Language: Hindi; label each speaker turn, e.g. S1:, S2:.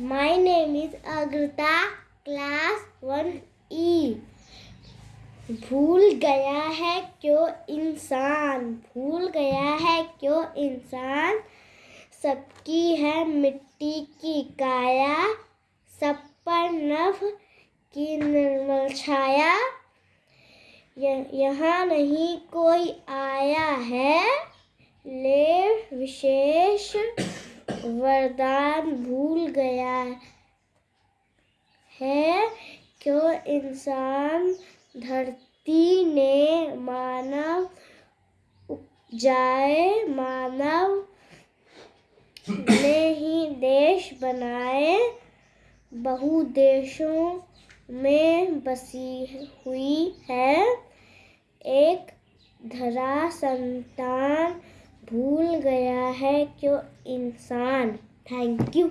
S1: My name is Agrita, class 1E. भूल गया है क्यों इंसान? भूल गया है क्यों इंसान? सबकी है मिट्टी की काया सब पर नभ की निर्मल छाया। यहाँ नहीं कोई आया है। ले विशेष वरदान भूल गया है क्यों इंसान धरती ने मानव उपजाए, मानव ने ही देश बनाए बहु देशों में बसी हुई है। एक धरा संतान भूल गया है क्यों इंसान? Thank you